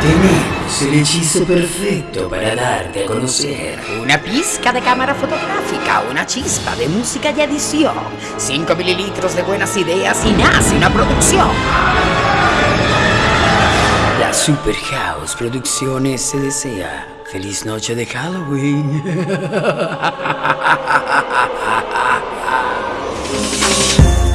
Tenemos el hechizo perfecto para darte a conocer. Una pizca de cámara fotográfica, una chispa de música y edición, 5 mililitros de buenas ideas y nace una producción. La Super House Producciones se desea. Feliz noche de Halloween.